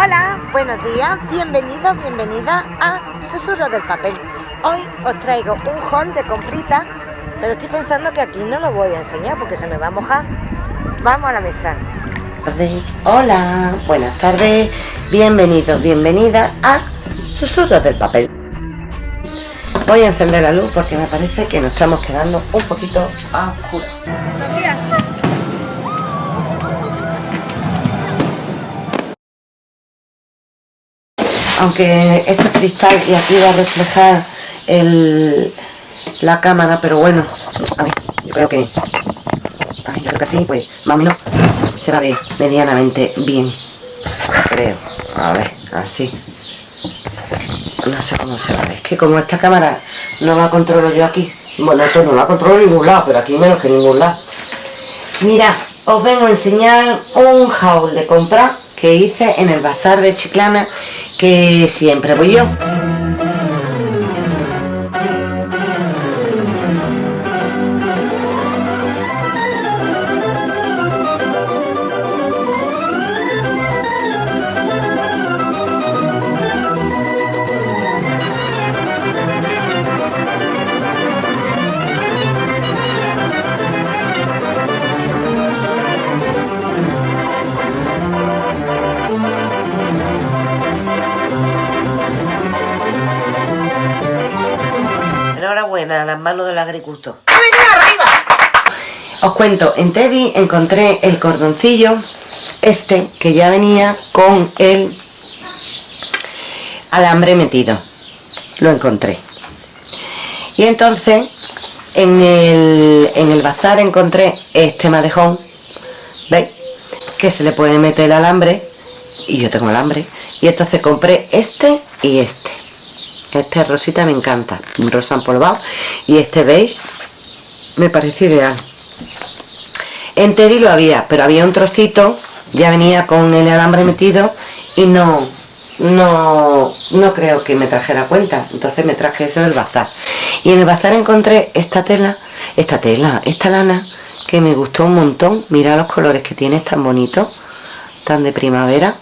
Hola, buenos días, bienvenidos, bienvenidas a Susurro del Papel. Hoy os traigo un haul de comprita, pero estoy pensando que aquí no lo voy a enseñar porque se me va a mojar. Vamos a la mesa. Hola, buenas tardes, bienvenidos, bienvenidas a Susurros del Papel. Voy a encender la luz porque me parece que nos estamos quedando un poquito a oscuro. Aunque esto es cristal y aquí va a reflejar el, la cámara pero bueno a ver, yo creo que yo creo que así pues más o menos se va a ver medianamente bien creo. A ver así. No sé cómo se va es que como esta cámara no la controlo yo aquí bueno esto no la controlo en ningún lado pero aquí menos que en ningún lado. Mira os vengo a enseñar un haul de compra que hice en el bazar de Chiclana que siempre voy yo. Os cuento, en Teddy encontré el cordoncillo, este, que ya venía con el alambre metido. Lo encontré. Y entonces, en el, en el bazar encontré este madejón, ¿veis? Que se le puede meter el alambre, y yo tengo alambre. Y entonces compré este y este este rosita me encanta rosa empolvado y este beige me parece ideal. En Teddy lo había pero había un trocito ya venía con el alambre metido y no no no creo que me trajera cuenta. Entonces me traje ese del bazar. Y en el bazar encontré esta tela esta tela, esta lana que me gustó un montón. Mira los colores que tiene, es tan bonito tan de primavera.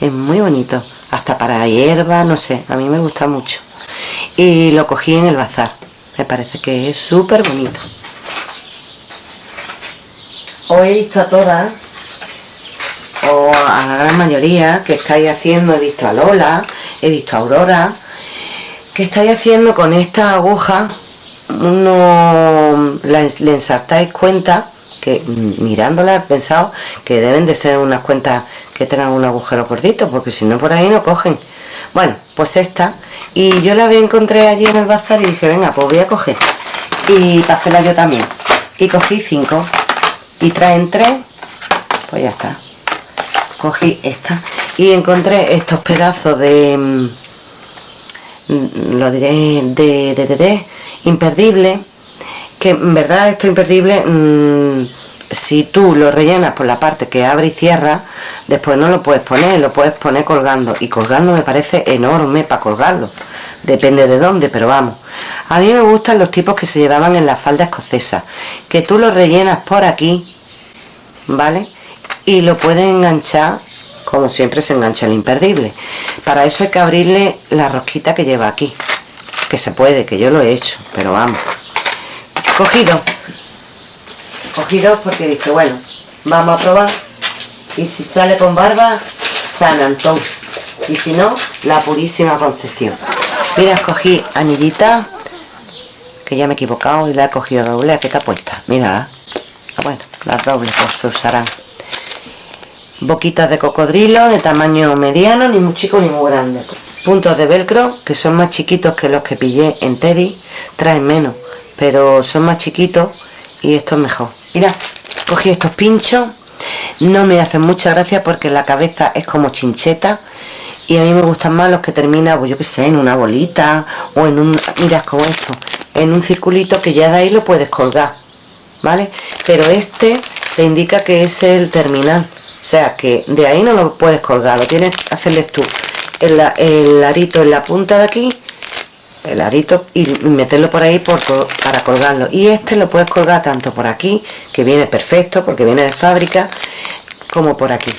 Es muy bonito hasta para hierba, no sé, a mí me gusta mucho. Y lo cogí en el bazar me parece que es súper bonito. Hoy he visto a todas o a la gran mayoría que estáis haciendo, he visto a Lola he visto a Aurora que estáis haciendo con esta aguja uno le ensartáis cuenta que mirándola he pensado que deben de ser unas cuentas que tengan un agujero gordito porque si no por ahí no cogen. Bueno pues esta y yo la encontré allí en el bazar y dije venga pues voy a coger y para hacerla yo también. Y cogí cinco y traen tres pues ya está. Cogí esta y encontré estos pedazos de mm, lo diré de, de, de, imperdible que en verdad esto imperdible mmm, si tú lo rellenas por la parte que abre y cierra, después no lo puedes poner, lo puedes poner colgando. Y colgando me parece enorme para colgarlo. Depende de dónde, pero vamos. A mí me gustan los tipos que se llevaban en la falda escocesa. Que tú lo rellenas por aquí, ¿vale? Y lo puedes enganchar, como siempre se engancha el imperdible. Para eso hay que abrirle la rosquita que lleva aquí. Que se puede, que yo lo he hecho, pero vamos. Cogido. Cogí dos porque dije bueno vamos a probar. Y si sale con barba San Antón y si no la purísima concepción. Mira escogí anillita que ya me he equivocado y la he cogido doble. ¿a qué está puesta? mira ah, bueno las dobles pues se usarán boquitas de cocodrilo de tamaño mediano ni muy chico ni muy grande. Puntos de velcro que son más chiquitos que los que pillé en Teddy traen menos pero son más chiquitos y esto es mejor. Mira cogí estos pinchos no me hacen mucha gracia porque la cabeza es como chincheta y a mí me gustan más los que terminan pues yo que sé en una bolita o en un mira como esto en un circulito que ya de ahí lo puedes colgar vale pero este te indica que es el terminal o sea que de ahí no lo puedes colgar lo tienes que hacerles tú el, el arito en la punta de aquí el arito y meterlo por ahí por, para colgarlo y este lo puedes colgar tanto por aquí que viene perfecto porque viene de fábrica como por aquí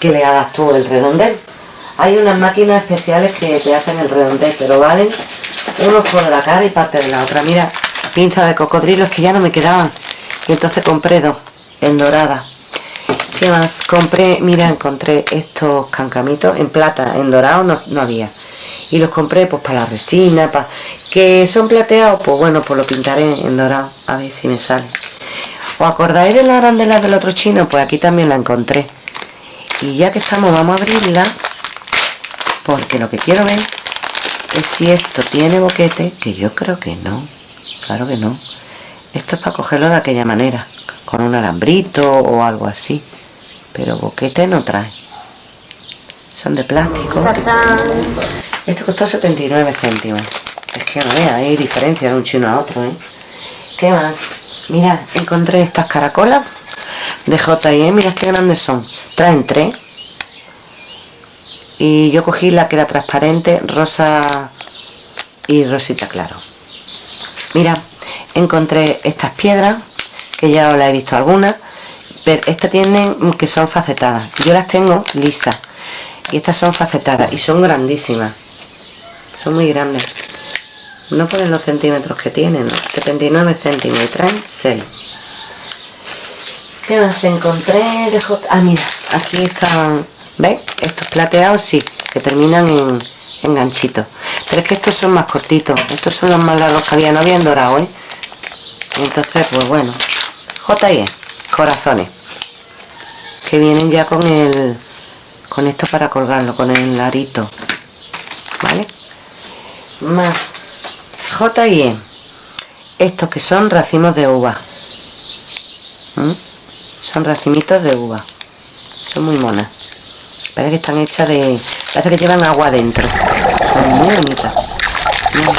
que le hagas tú el redondel. Hay unas máquinas especiales que te hacen el redondel, pero valen unos por la cara y parte de la otra. Mira, pinza de cocodrilo, es que ya no me quedaban. Y entonces compré dos, en dorada. ¿Qué más? Compré, mira, encontré estos cancamitos en plata, en dorado no, no había. Y los compré pues para la resina, para... que son plateados, pues bueno, pues lo pintaré en dorado, a ver si me sale. ¿Os acordáis de la arandela del otro chino? Pues aquí también la encontré. Y ya que estamos, vamos a abrirla, porque lo que quiero ver es si esto tiene boquete, que yo creo que no, claro que no. Esto es para cogerlo de aquella manera, con un alambrito o algo así. Pero boquete no trae. Son de plástico. Esto costó 79 céntimos. Es que no vea, hay diferencia de un chino a otro, ¿eh? ¿Qué más? Mira, encontré estas caracolas de J&E, mira qué grandes son. Traen tres. Y yo cogí la que era transparente, rosa y rosita claro. Mira, encontré estas piedras, que ya os las he visto algunas, pero estas tienen que son facetadas. Yo las tengo lisas. Y estas son facetadas y son grandísimas. Son muy grandes. No ponen los centímetros que tienen, 79 céntimos y traen 6. ¿Qué más encontré? De Ah, mira, aquí están, ¿veis? Estos plateados sí, que terminan en, en ganchitos. Pero es que estos son más cortitos. Estos son los más largos que había, no habían dorado, ¿eh? Entonces, pues bueno. J.I.E. Corazones. Que vienen ya con el... Con esto para colgarlo, con el arito. ¿Vale? Más J.I.E. Estos que son racimos de uva. ¿Mm? Son racimitos de uva. Son muy monas. Parece que están hechas de... Parece que llevan agua dentro. Son muy bonitas.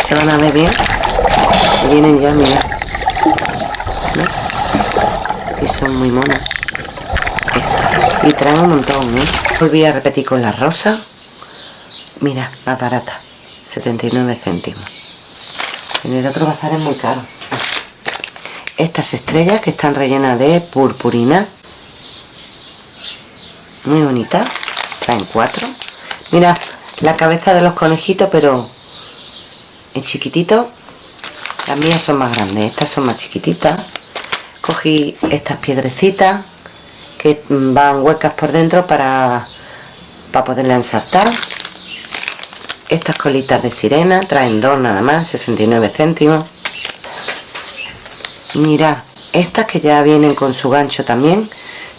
se van a ver bien. Y vienen ya, mira. Y son muy monas. Y traen un montón, ¿eh? Volví a repetir con la rosa. Mira, más barata. 79 céntimos. En el otro bazar es muy caro. Estas estrellas que están rellenas de purpurina. Muy bonitas. Traen cuatro. Mira, la cabeza de los conejitos, pero en chiquitito. Las mías son más grandes, estas son más chiquititas. Cogí estas piedrecitas que van huecas por dentro para, para poderla ensartar. Estas colitas de sirena traen dos nada más, 69 céntimos. Mirad, estas que ya vienen con su gancho también,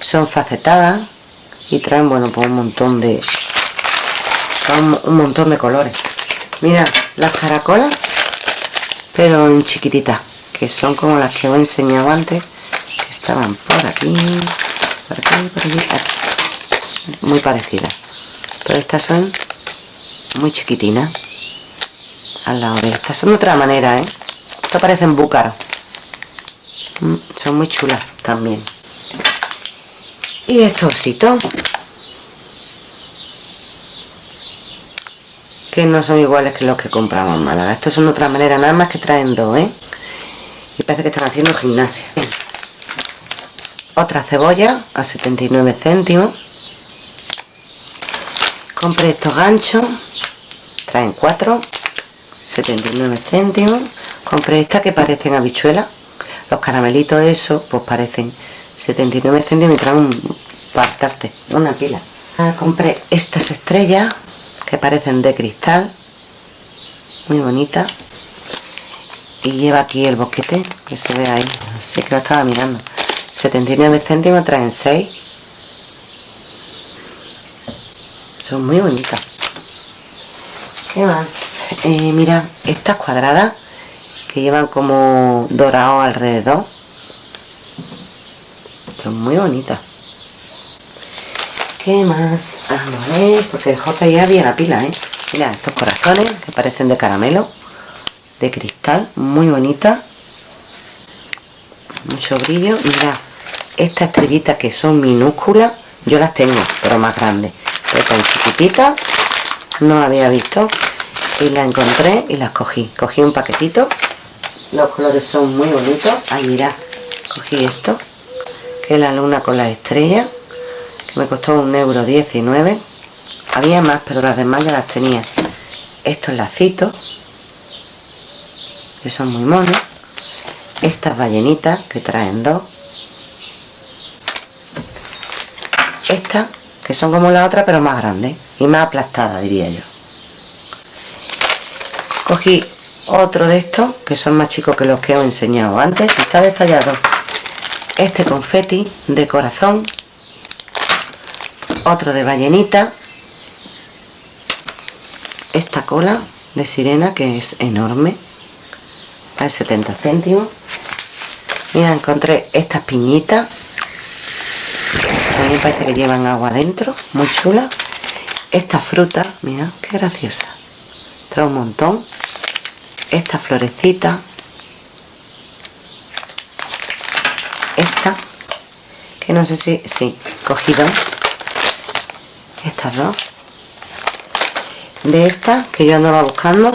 son facetadas y traen, bueno, pues un montón de... un montón de colores. Mirad, las caracolas, pero en chiquititas, que son como las que os he enseñado antes, que estaban por aquí, muy parecidas pero estas son muy chiquitinas al lado de estas son de otra manera ¿eh? esto parecen búcaros mm, son muy chulas también. Y estos ositos que no son iguales que los que compramos en Málaga. Estos son de otra manera nada más que traen dos ¿eh? y parece que están haciendo gimnasia. Otra cebolla a 79 céntimos. Compré estos ganchos traen 4 79 céntimos. Compré estas que parecen habichuelas los caramelitos esos pues parecen 79 céntimos y traen un partarte una pila. Ah, compré estas estrellas que parecen de cristal muy bonitas. Y lleva aquí el boquete que se ve ahí. Así que lo estaba mirando. 79 céntimos traen 6 son muy bonitas ¿qué más? Eh, mira estas cuadradas que llevan como dorado alrededor son muy bonitas ¿qué más? vamos a ver porque J ya había la pila ¿eh? mira estos corazones que parecen de caramelo de cristal muy bonita mucho brillo mira estas estrellitas que son minúsculas yo las tengo pero más grandes pero tan chiquititas no había visto y las encontré y las cogí. Cogí un paquetito. Los colores son muy bonitos. Ahí mira cogí esto que es la luna con las estrellas que me costó un euro 19 había más pero las demás ya las tenía. Estos lacitos que son muy monos. Estas ballenitas que traen dos. Estas que son como la otra pero más grandes y más aplastadas diría yo. Cogí otro de estos que son más chicos que los que os he enseñado antes quizá detallado este confeti de corazón otro de ballenita esta cola de sirena que es enorme a 70 céntimos. Mira encontré estas piñitas también parece que llevan agua adentro muy chula. Esta fruta mira qué graciosa. Trae un montón. Esta florecita. Esta que no sé si sí cogido estas dos. De esta que yo andaba buscando.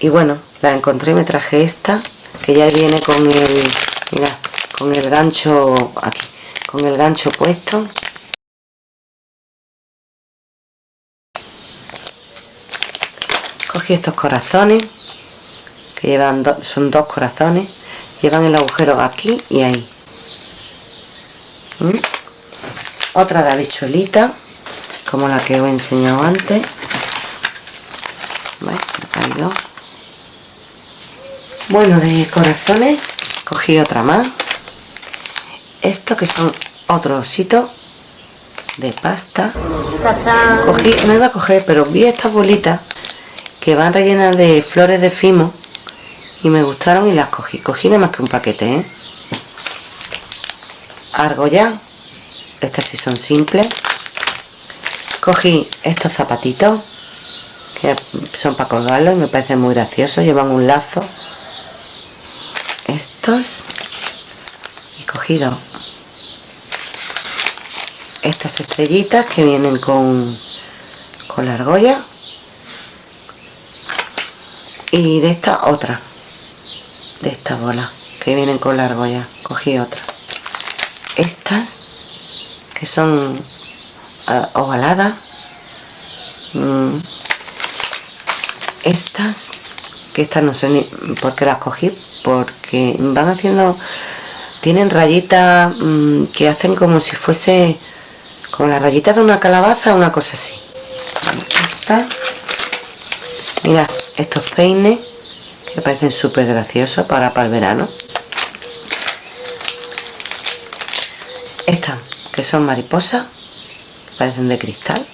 Y bueno la encontré y me traje esta que ya viene con el mira con el gancho aquí con el gancho puesto. Cogí estos corazones que llevan son dos corazones llevan el agujero aquí y ahí. ¿Mm? otra de habichuelita como la que os he enseñado antes. Bueno de corazones cogí otra más esto que son otros ositos de pasta. Cogí, no iba a coger pero vi estas bolitas que van rellenas de flores de fimo y me gustaron y las cogí. Cogí nada más que un paquete ¿eh? argolla estas sí son simples. Cogí estos zapatitos que son para colgarlos y me parecen muy graciosos llevan un lazo. Estos. Y cogido estas estrellitas que vienen con con la argolla y de esta otra de esta bola que vienen con la argolla cogí otra estas que son uh, ovaladas mm. estas que estas no sé ni por qué las cogí porque van haciendo tienen rayitas mmm, que hacen como si fuese como las rayitas de una calabaza una cosa así. Esta. Mira estos peines que parecen súper graciosos para para el verano. Estas que son mariposas parecen de cristal.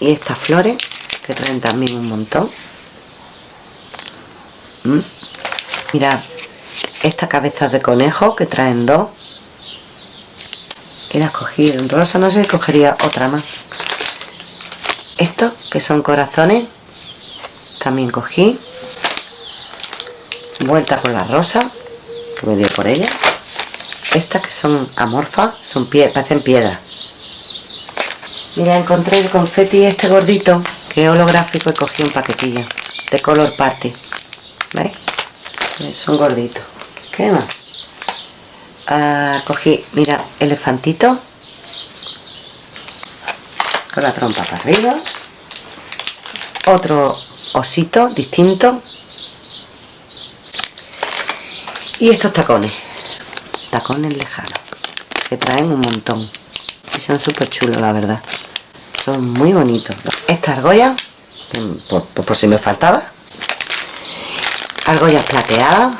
Y estas flores que traen también un montón. ¿Mm? mirad estas cabezas de conejo que traen dos y las cogí en rosa no sé cogería otra más. Estos que son corazones también cogí. Vuelta con la rosa que me dio por ella. Estas que son amorfas son pie parecen piedras. Mira encontré el confeti este gordito que es holográfico y cogí un paquetillo de color party. ¿veis? son gorditos. ¿qué más? Ah, cogí mira elefantito. Con la trompa para arriba. Otro osito distinto. Y estos tacones. Tacones lejanos que traen un montón. Y son súper chulos la verdad. Son muy bonitos. Esta argolla por, por, si me faltaba. Argollas plateadas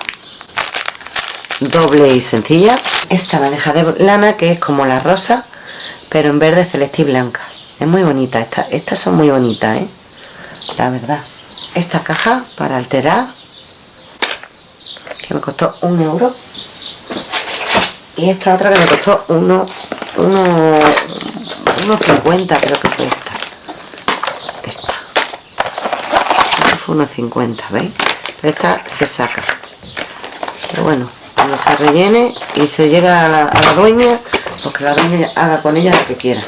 doble y sencilla. Esta bandeja de lana que es como la rosa pero en verde celeste y blanca. Es muy bonita esta, estas son muy bonitas ¿eh? la verdad. Esta caja para alterar que me costó un euro. Y esta otra que me costó uno, uno, unos 50 creo que fue esta. Esta. Esta fue unos 50 ¿veis? esta se saca. Pero bueno cuando se rellene y se llega a la, a dueña pues que la dueña haga con ella lo que quiera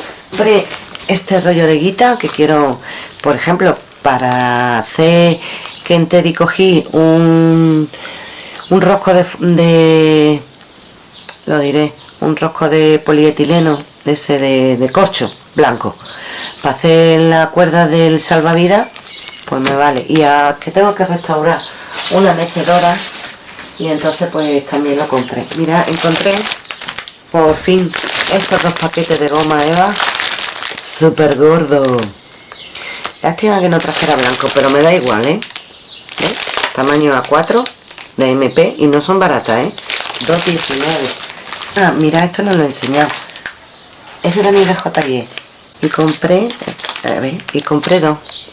este rollo de guita que quiero por ejemplo para hacer que en Teddy cogí un un rosco de, de lo diré, un rosco de polietileno, de ese de, de corcho blanco. Para hacer la cuerda del salvavidas, pues me vale. Y a que tengo que restaurar una mecedora y entonces pues también lo compré. Mira, encontré por fin estos dos paquetes de goma Eva súper gordo. Lástima que no trajera blanco, pero me da igual, ¿eh? Tamaño A4 de MP y no son baratas, ¿eh? 2,19. Ah, mira, esto no lo he enseñado. Este también de JG. Y compré, y compré dos.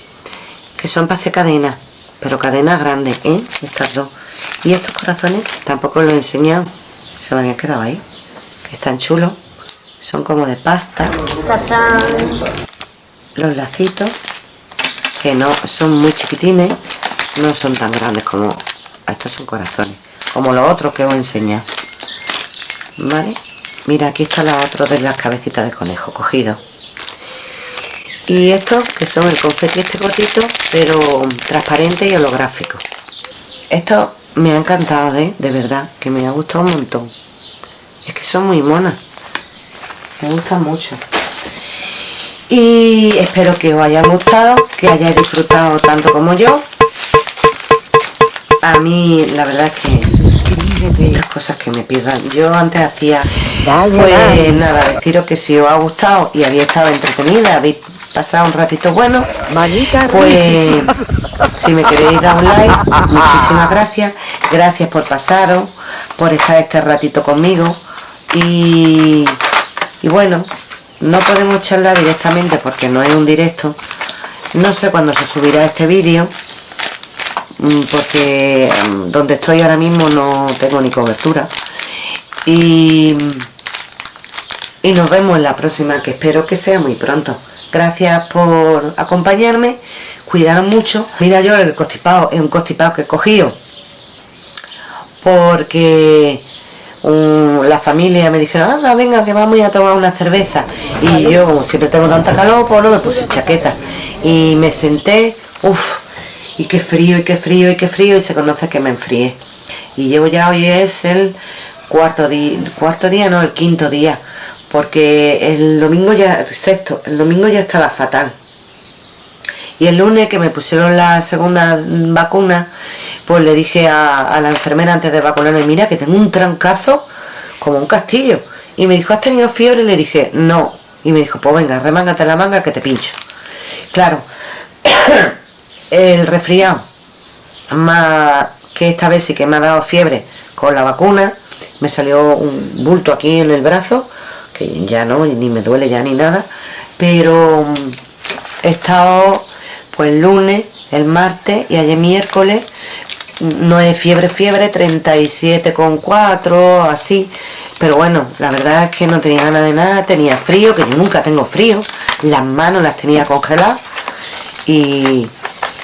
Que son para hacer cadenas. Pero cadenas grandes, ¿eh? Estas dos. Y estos corazones tampoco los he enseñado. Se me habían quedado ahí. Que están chulos. Son como de pasta. Los lacitos que no son muy chiquitines no son tan grandes como estos son corazones como los otros que os enseñado vale mira aquí está la otra de las cabecitas de conejo cogido y estos que son el confeti este cortito pero transparente y holográfico esto me ha encantado ¿eh? de verdad que me ha gustado un montón. Es que son muy monas. Me gustan mucho. Y espero que os haya gustado que hayáis disfrutado tanto como yo. A mí la verdad es que suscríbete las cosas que me pidan yo antes hacía pues nada deciros que si os ha gustado y habéis estado entretenida habéis pasado un ratito. Bueno pues si me queréis dar un like muchísimas gracias. Gracias por pasaros por estar este ratito conmigo. Y, y bueno no podemos charlar directamente porque no es un directo. No sé cuándo se subirá este vídeo mm, porque mm, donde estoy ahora mismo no tengo ni cobertura. Y, y nos vemos en la próxima que espero que sea muy pronto gracias por acompañarme cuidaros mucho mira yo el constipado es un constipado que he cogido porque la familia me dijeron, anda, venga, que vamos a tomar una cerveza. Y yo, siempre tengo tanta calor, pues no me puse chaqueta. Y me senté, uff, y qué frío, y qué frío, y qué frío, y se conoce que me enfríe. Y llevo ya, hoy es el cuarto día, cuarto día, no, el quinto día. Porque el domingo ya, sexto, el domingo ya estaba fatal. Y el lunes que me pusieron la segunda vacuna, pues le dije a, la enfermera antes de vacunarme, mira que tengo un trancazo como un castillo. Y me dijo, ¿has tenido fiebre? Y le dije, no. Y me dijo, pues venga, remángate la manga que te pincho. Claro, el resfriado, más que esta vez sí que me ha dado fiebre con la vacuna, me salió un bulto aquí en el brazo, ya no, ni me duele ya ni nada, pero he estado pues el lunes, el martes y ayer miércoles no es fiebre, fiebre, 37,4, así. Pero bueno, la verdad es que no tenía ganas de nada, tenía frío, que yo nunca tengo frío. Las manos las tenía congeladas y,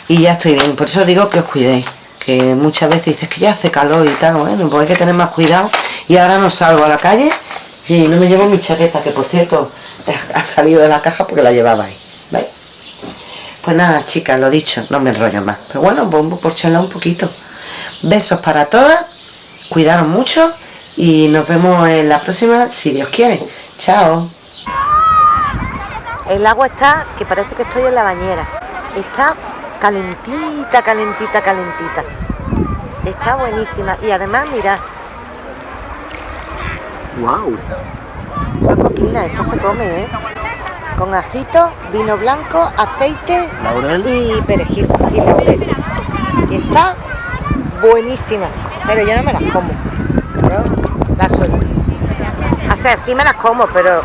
ya estoy bien. Por eso digo que os cuidéis. Que muchas veces dices que ya hace calor y tal, bueno, pues hay que tener más cuidado. Y ahora no salgo a la calle y no me llevo mi chaqueta, que por cierto ha salido de la caja porque la llevaba ahí. Pues nada, chicas, lo dicho, no me enrollo más. Pero bueno, bombo por charlar un poquito. Besos para todas, cuidaros mucho y nos vemos en la próxima, si Dios quiere. Chao. El agua está, que parece que estoy en la bañera. Está calentita, calentita, calentita. Está buenísima. Y además, mirad. ¡Wow! Son coquinas, esto se come, ¿eh? Con ajito, vino blanco, aceite y perejil y laurel. Y está buenísima, pero yo no me las como, las suelto. O sea, sí me las como, pero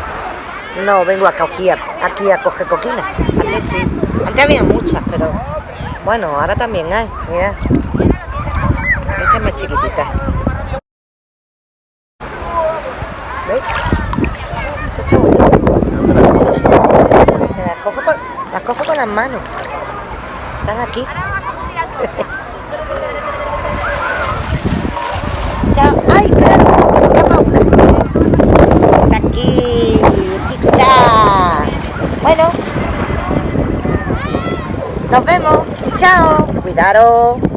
no vengo aquí a, aquí a coger coquina. Antes sí, antes había muchas, pero bueno, ahora también hay, mira. Esta es más chiquitita. ¿Veis? Esto está buenísimo. Las cojo con, las manos. Están aquí. ¡Ay, claro! Se me escapa una. Está aquí. Aquí. Bueno. Nos vemos. Chao. Cuidado.